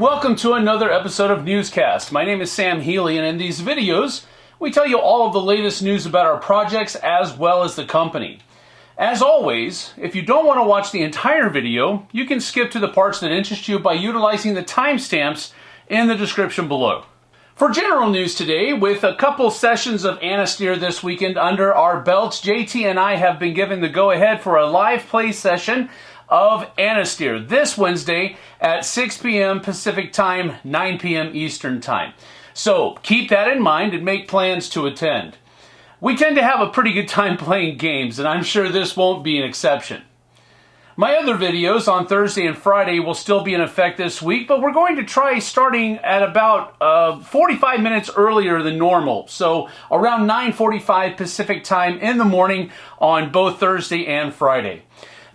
welcome to another episode of Newscast. My name is Sam Healy, and in these videos, we tell you all of the latest news about our projects as well as the company. As always, if you don't want to watch the entire video, you can skip to the parts that interest you by utilizing the timestamps in the description below. For general news today, with a couple sessions of Anastyr this weekend under our belts, JT and I have been given the go ahead for a live play session of Anastyr this Wednesday at 6 p.m. Pacific Time, 9 p.m. Eastern Time. So keep that in mind and make plans to attend. We tend to have a pretty good time playing games, and I'm sure this won't be an exception. My other videos on Thursday and Friday will still be in effect this week, but we're going to try starting at about uh, 45 minutes earlier than normal. So around 9.45 Pacific time in the morning on both Thursday and Friday.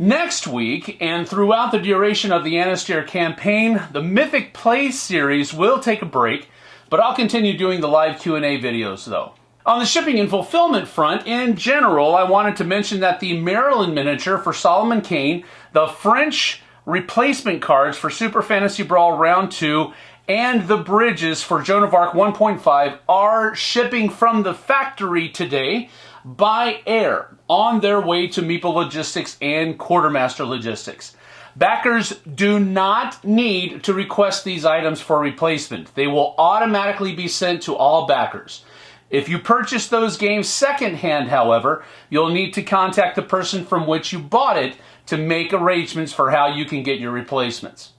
Next week, and throughout the duration of the Anastyr campaign, the Mythic Play series will take a break, but I'll continue doing the live Q&A videos though. On the shipping and fulfillment front, in general, I wanted to mention that the Marylin miniature for Solomon Kane, the French replacement cards for Super Fantasy Brawl Round 2, and the bridges for Joan of Arc 1.5 are shipping from the factory today by air on their way to Meeple Logistics and Quartermaster Logistics. Backers do not need to request these items for replacement. They will automatically be sent to all backers. If you purchase those games secondhand, however, you'll need to contact the person from which you bought it to make arrangements for how you can get your replacements.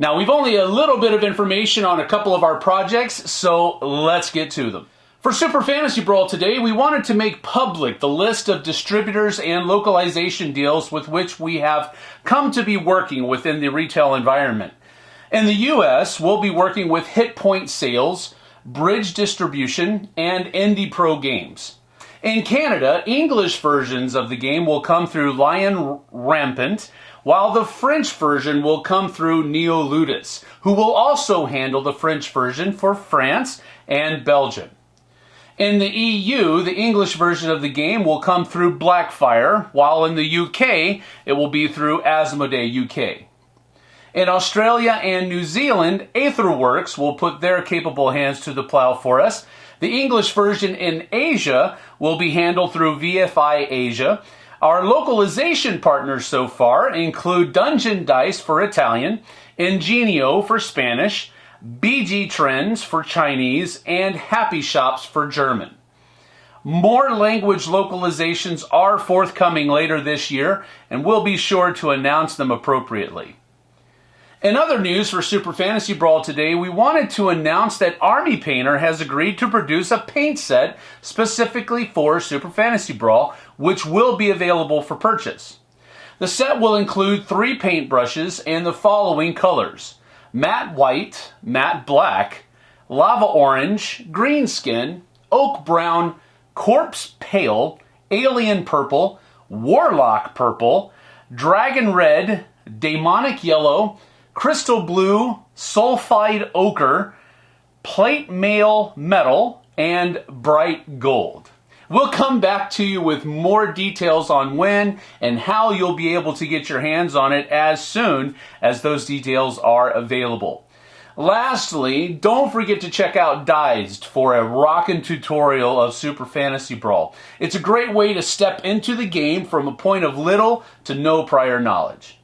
Now, we've only a little bit of information on a couple of our projects, so let's get to them. For Super Fantasy Brawl today, we wanted to make public the list of distributors and localization deals with which we have come to be working within the retail environment. In the US, we'll be working with Hitpoint Sales, Bridge Distribution, and Indie Pro Games. In Canada, English versions of the game will come through Lion Rampant, while the French version will come through Neoludus, who will also handle the French version for France and Belgium. In the EU, the English version of the game will come through Blackfire, while in the UK, it will be through Asmodee UK. In Australia and New Zealand, Aetherworks will put their capable hands to the plow for us. The English version in Asia will be handled through VFI Asia. Our localization partners so far include Dungeon Dice for Italian, Ingenio for Spanish, BG Trends for Chinese, and Happy Shops for German. More language localizations are forthcoming later this year, and we'll be sure to announce them appropriately. In other news for Super Fantasy Brawl today, we wanted to announce that Army Painter has agreed to produce a paint set specifically for Super Fantasy Brawl, which will be available for purchase. The set will include three paint brushes and the following colors matte white, matte black, lava orange, green skin, oak brown, corpse pale, alien purple, warlock purple, dragon red, demonic yellow, crystal blue, sulfide ochre, plate mail metal, and bright gold. We'll come back to you with more details on when and how you'll be able to get your hands on it as soon as those details are available. Lastly, don't forget to check out Dized for a rockin' tutorial of Super Fantasy Brawl. It's a great way to step into the game from a point of little to no prior knowledge.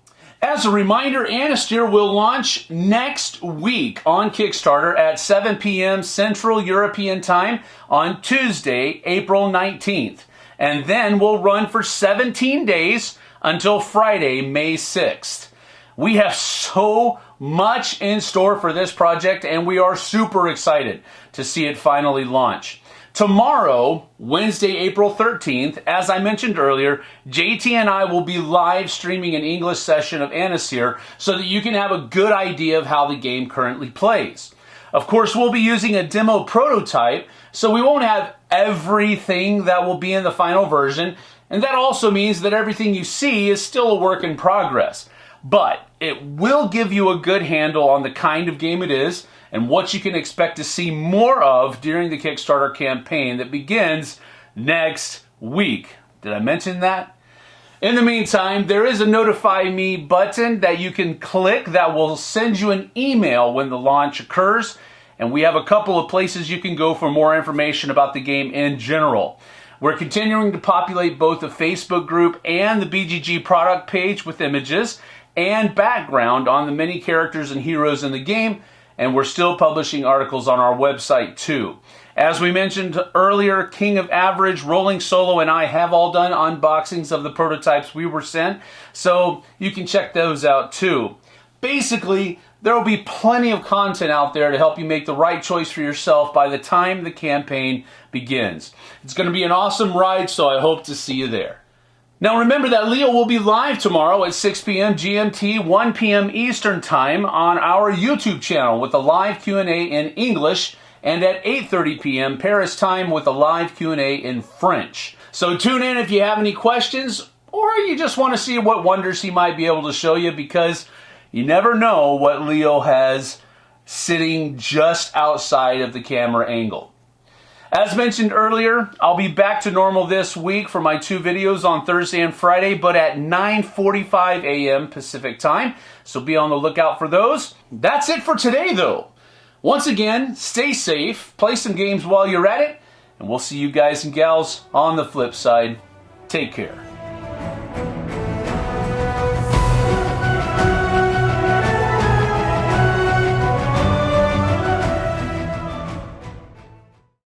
As a reminder, Anastyr will launch next week on Kickstarter at 7 p.m. Central European Time on Tuesday, April 19th. And then will run for 17 days until Friday, May 6th. We have so much in store for this project and we are super excited to see it finally launch. Tomorrow, Wednesday, April 13th, as I mentioned earlier, JT and I will be live streaming an English session of Anastyr so that you can have a good idea of how the game currently plays. Of course, we'll be using a demo prototype, so we won't have everything that will be in the final version, and that also means that everything you see is still a work in progress. But it will give you a good handle on the kind of game it is, and what you can expect to see more of during the Kickstarter campaign that begins next week. Did I mention that? In the meantime, there is a notify me button that you can click that will send you an email when the launch occurs. And we have a couple of places you can go for more information about the game in general. We're continuing to populate both the Facebook group and the BGG product page with images and background on the many characters and heroes in the game, and we're still publishing articles on our website too. As we mentioned earlier, King of Average, Rolling Solo, and I have all done unboxings of the prototypes we were sent, so you can check those out too. Basically, there will be plenty of content out there to help you make the right choice for yourself by the time the campaign begins. It's going to be an awesome ride, so I hope to see you there. Now remember that Leo will be live tomorrow at 6 p.m. GMT, 1 p.m. Eastern Time on our YouTube channel with a live Q&A in English and at 8:30 p.m. Paris time with a live Q&A in French. So tune in if you have any questions or you just want to see what wonders he might be able to show you because you never know what Leo has sitting just outside of the camera angle. As mentioned earlier, I'll be back to normal this week for my two videos on Thursday and Friday, but at 9.45 a.m. Pacific time, so be on the lookout for those. That's it for today, though. Once again, stay safe, play some games while you're at it, and we'll see you guys and gals on the flip side. Take care.